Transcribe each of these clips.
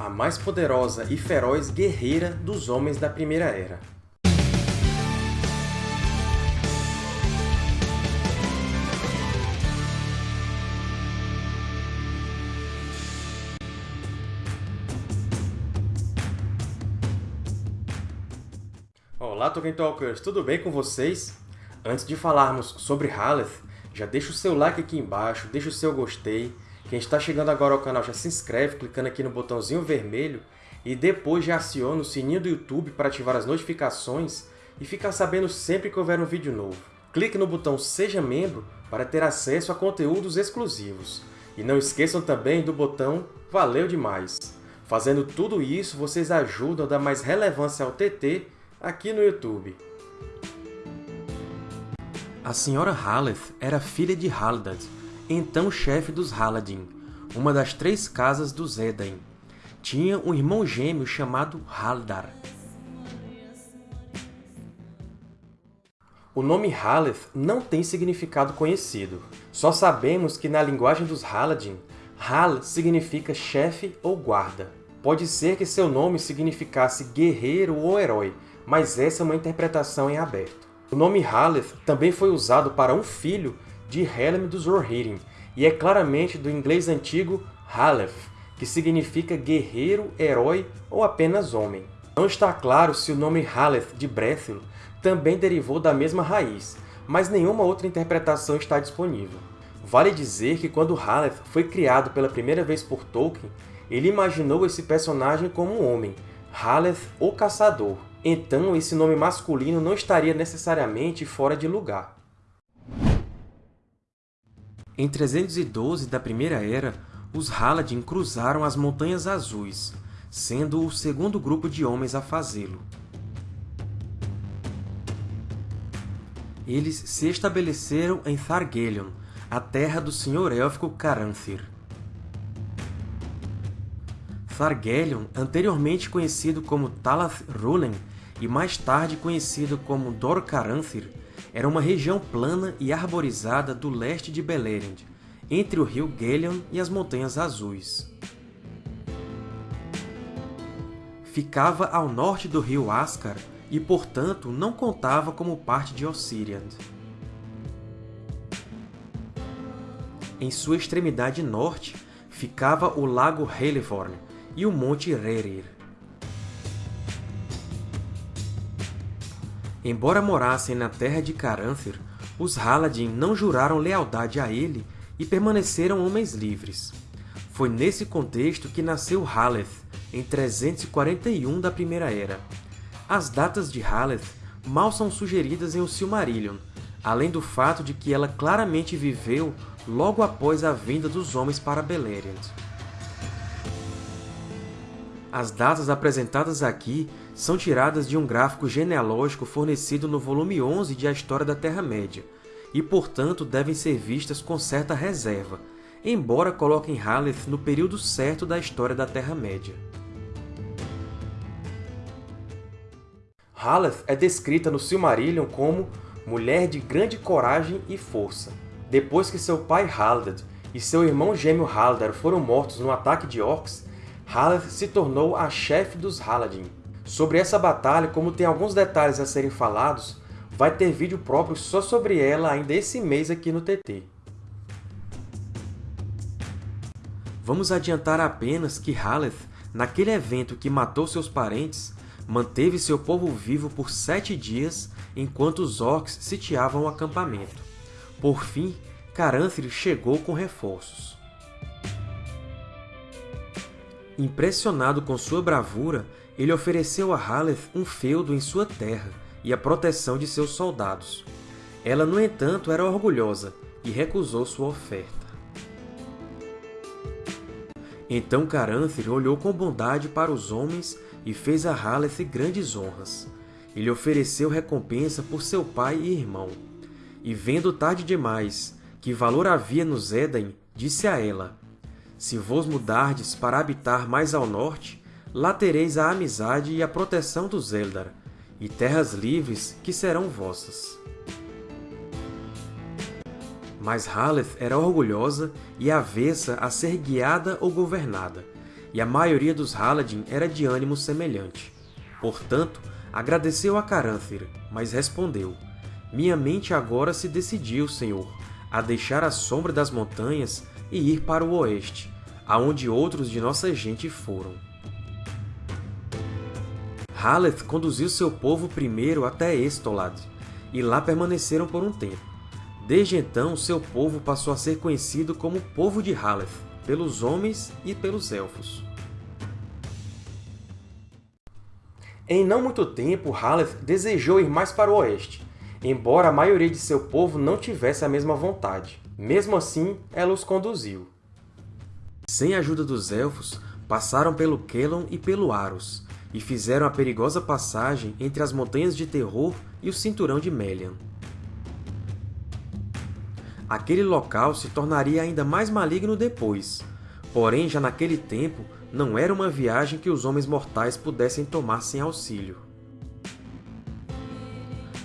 a mais poderosa e feroz guerreira dos Homens da Primeira Era. Olá, Tolkien Talkers! Tudo bem com vocês? Antes de falarmos sobre Haleth, já deixa o seu like aqui embaixo, deixa o seu gostei, quem está chegando agora ao canal já se inscreve clicando aqui no botãozinho vermelho e depois já aciona o sininho do YouTube para ativar as notificações e ficar sabendo sempre que houver um vídeo novo. Clique no botão Seja Membro para ter acesso a conteúdos exclusivos. E não esqueçam também do botão Valeu demais! Fazendo tudo isso, vocês ajudam a dar mais relevância ao TT aqui no YouTube. A Sra. Haleth era filha de Haldan, então chefe dos Haladin, uma das três casas dos Edain. Tinha um irmão gêmeo chamado Haldar. O nome Haleth não tem significado conhecido. Só sabemos que na linguagem dos Haladin, Hal significa chefe ou guarda. Pode ser que seu nome significasse guerreiro ou herói, mas essa é uma interpretação em aberto. O nome Haleth também foi usado para um filho de Helm dos Rohirrim, e é claramente do inglês antigo Haleth, que significa guerreiro, herói ou apenas homem. Não está claro se o nome Haleth de Brethil também derivou da mesma raiz, mas nenhuma outra interpretação está disponível. Vale dizer que quando Haleth foi criado pela primeira vez por Tolkien, ele imaginou esse personagem como um homem, Haleth, o Caçador. Então, esse nome masculino não estaria necessariamente fora de lugar. Em 312 da Primeira Era, os Haladin cruzaram as Montanhas Azuis, sendo o segundo grupo de homens a fazê-lo. Eles se estabeleceram em Thargelion, a terra do senhor élfico Caranthir. Thargelion, anteriormente conhecido como Talath Rulen e mais tarde conhecido como Dor Caranthir, era uma região plana e arborizada do leste de Beleriand, entre o rio Gelion e as Montanhas Azuis. Ficava ao norte do rio Ascar e, portanto, não contava como parte de Ossiriand. Em sua extremidade norte ficava o lago Helivorn e o monte Rerir. Embora morassem na terra de Caranthir, os Haladin não juraram lealdade a ele e permaneceram homens livres. Foi nesse contexto que nasceu Haleth, em 341 da Primeira Era. As datas de Haleth mal são sugeridas em O Silmarillion, além do fato de que ela claramente viveu logo após a vinda dos homens para Beleriand. As datas apresentadas aqui são tiradas de um gráfico genealógico fornecido no volume 11 de A História da Terra-média, e, portanto, devem ser vistas com certa reserva, embora coloquem Haleth no período certo da história da Terra-média. Haleth é descrita no Silmarillion como mulher de grande coragem e força. Depois que seu pai Haldad e seu irmão gêmeo Haldar foram mortos no ataque de orcs, Haleth se tornou a chefe dos Haladin. Sobre essa batalha, como tem alguns detalhes a serem falados, vai ter vídeo próprio só sobre ela ainda esse mês aqui no TT. Vamos adiantar apenas que Haleth, naquele evento que matou seus parentes, manteve seu povo vivo por sete dias enquanto os Orcs sitiavam o acampamento. Por fim, Caranthir chegou com reforços. Impressionado com sua bravura, ele ofereceu a Haleth um feudo em sua terra e a proteção de seus soldados. Ela, no entanto, era orgulhosa e recusou sua oferta. Então Caranthir olhou com bondade para os homens e fez a Haleth grandes honras. Ele ofereceu recompensa por seu pai e irmão. E vendo tarde demais que valor havia nos Edain, disse a ela, se vos mudardes para habitar mais ao norte, lá tereis a amizade e a proteção dos Eldar, e terras livres que serão vossas. Mas Haleth era orgulhosa e avessa a ser guiada ou governada, e a maioria dos Haladin era de ânimo semelhante. Portanto, agradeceu a Caranthir, mas respondeu, Minha mente agora se decidiu, Senhor, a deixar a sombra das montanhas e ir para o oeste, aonde outros de nossa gente foram. Haleth conduziu seu povo primeiro até Estolad, e lá permaneceram por um tempo. Desde então, seu povo passou a ser conhecido como Povo de Haleth, pelos homens e pelos Elfos. Em não muito tempo, Haleth desejou ir mais para o oeste, embora a maioria de seu povo não tivesse a mesma vontade. Mesmo assim, ela os conduziu. Sem a ajuda dos Elfos, passaram pelo Kelon e pelo Aros, e fizeram a perigosa passagem entre as Montanhas de Terror e o Cinturão de Melian. Aquele local se tornaria ainda mais maligno depois, porém já naquele tempo não era uma viagem que os homens mortais pudessem tomar sem auxílio.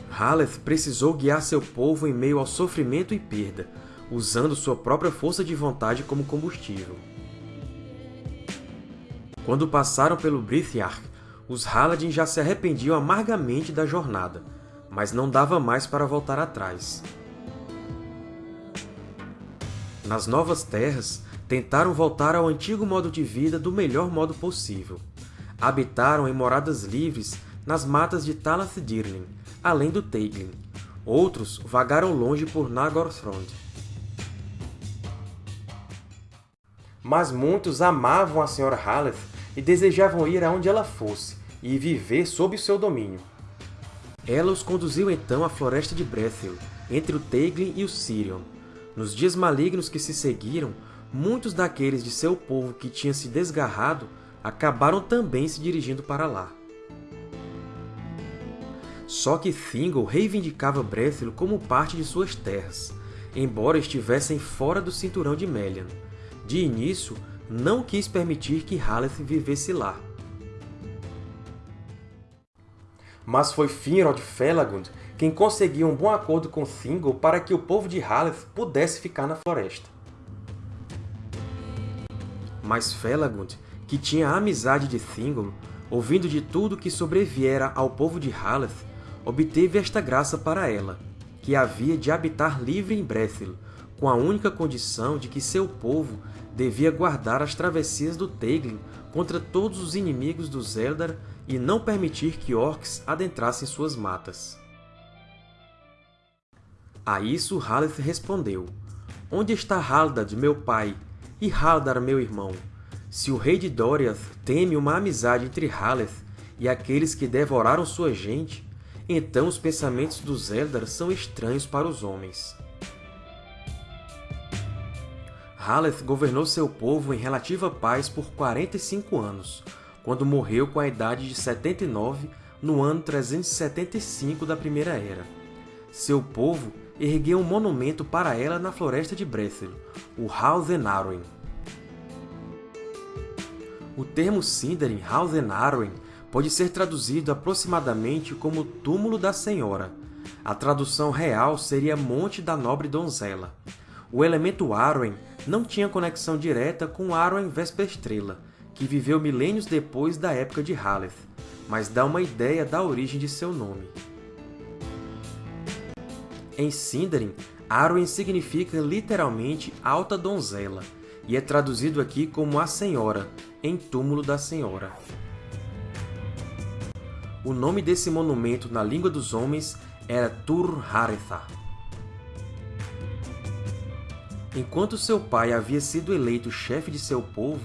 Haleth precisou guiar seu povo em meio ao sofrimento e perda, usando sua própria força de vontade como combustível. Quando passaram pelo Brithiarch, os Haladin já se arrependiam amargamente da jornada, mas não dava mais para voltar atrás. Nas Novas Terras, tentaram voltar ao antigo modo de vida do melhor modo possível. Habitaram em moradas livres nas matas de Talath-Dirlin, além do Teiglin. Outros vagaram longe por Nagorthrond. Mas muitos amavam a Sra. Haleth e desejavam ir aonde ela fosse, e viver sob seu domínio. Ela os conduziu então à floresta de Brethil, entre o Teiglin e o Sirion. Nos dias malignos que se seguiram, muitos daqueles de seu povo que tinha se desgarrado acabaram também se dirigindo para lá. Só que Thingol reivindicava Brethil como parte de suas terras, embora estivessem fora do cinturão de Melian. De início, não quis permitir que Haleth vivesse lá. Mas foi Finrod Felagund quem conseguiu um bom acordo com Thingol para que o povo de Haleth pudesse ficar na floresta. Mas Felagund, que tinha a amizade de Thingol, ouvindo de tudo que sobreviera ao povo de Haleth, obteve esta graça para ela, que havia de habitar livre em Brethil, com a única condição de que seu povo devia guardar as travessias do Teiglin contra todos os inimigos dos Eldar e não permitir que orcs adentrassem suas matas. A isso Haleth respondeu, Onde está Haldad, meu pai, e Haldar, meu irmão? Se o rei de Doriath teme uma amizade entre Haleth e aqueles que devoraram sua gente, então os pensamentos dos Eldar são estranhos para os homens. Haleth governou seu povo em relativa paz por 45 anos, quando morreu com a idade de 79 no ano 375 da Primeira Era. Seu povo ergueu um monumento para ela na floresta de Brethil, o Haldhen Arwen. O termo Sindarin Haldhen Arwen pode ser traduzido aproximadamente como Túmulo da Senhora. A tradução real seria Monte da Nobre Donzela. O elemento Arwen não tinha conexão direta com Arwen Vesperstrela, que viveu milênios depois da época de Haleth, mas dá uma ideia da origem de seu nome. Em Sindarin, Arwen significa literalmente Alta Donzela, e é traduzido aqui como a Senhora, em Túmulo da Senhora. O nome desse monumento na língua dos homens era Tur-Haretha. Enquanto seu pai havia sido eleito chefe de seu povo,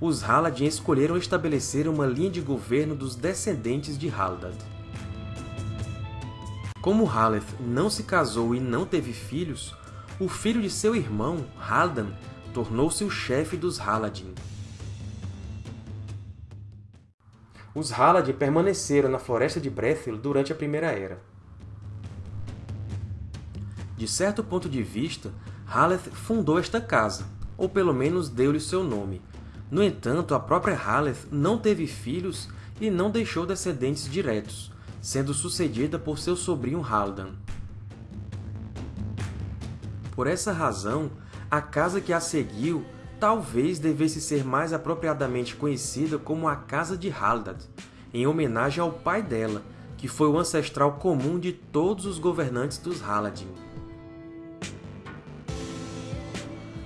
os Haladin escolheram estabelecer uma linha de governo dos descendentes de Haldad. Como Haleth não se casou e não teve filhos, o filho de seu irmão, Haldan, tornou-se o chefe dos Haladin. Os Haladin permaneceram na Floresta de Brethil durante a Primeira Era. De certo ponto de vista, Haleth fundou esta casa, ou pelo menos deu-lhe seu nome. No entanto, a própria Haleth não teve filhos e não deixou descendentes diretos, sendo sucedida por seu sobrinho Haldan. Por essa razão, a casa que a seguiu talvez devesse ser mais apropriadamente conhecida como a Casa de Halldad, em homenagem ao pai dela, que foi o ancestral comum de todos os governantes dos Haladin.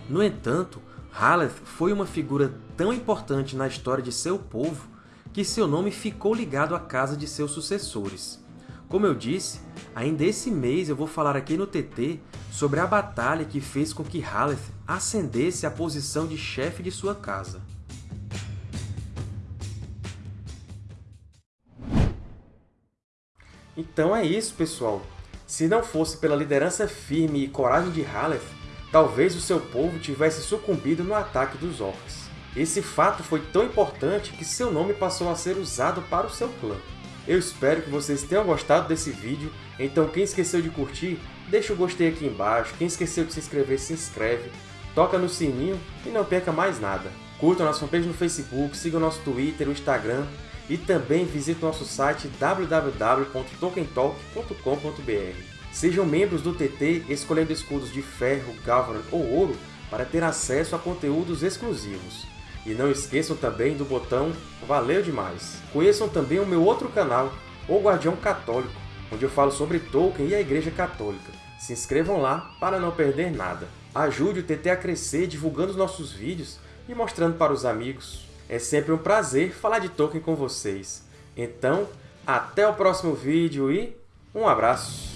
No entanto, Haleth foi uma figura tão importante na história de seu povo que seu nome ficou ligado à casa de seus sucessores. Como eu disse, ainda esse mês eu vou falar aqui no TT sobre a batalha que fez com que Haleth ascendesse à posição de chefe de sua casa. Então é isso, pessoal! Se não fosse pela liderança firme e coragem de Haleth, talvez o seu povo tivesse sucumbido no ataque dos Orcs. Esse fato foi tão importante que seu nome passou a ser usado para o seu clã. Eu espero que vocês tenham gostado desse vídeo, então quem esqueceu de curtir, deixa o gostei aqui embaixo, quem esqueceu de se inscrever, se inscreve, toca no sininho e não perca mais nada. Curtam nossa fanpage no Facebook, sigam nosso Twitter, o Instagram e também visite nosso site www.tokentalk.com.br. Sejam membros do TT escolhendo escudos de ferro, Galvan ou ouro para ter acesso a conteúdos exclusivos. E não esqueçam também do botão Valeu Demais! Conheçam também o meu outro canal, O Guardião Católico, onde eu falo sobre Tolkien e a Igreja Católica. Se inscrevam lá para não perder nada. Ajude o TT a crescer divulgando os nossos vídeos e mostrando para os amigos. É sempre um prazer falar de Tolkien com vocês. Então, até o próximo vídeo e um abraço!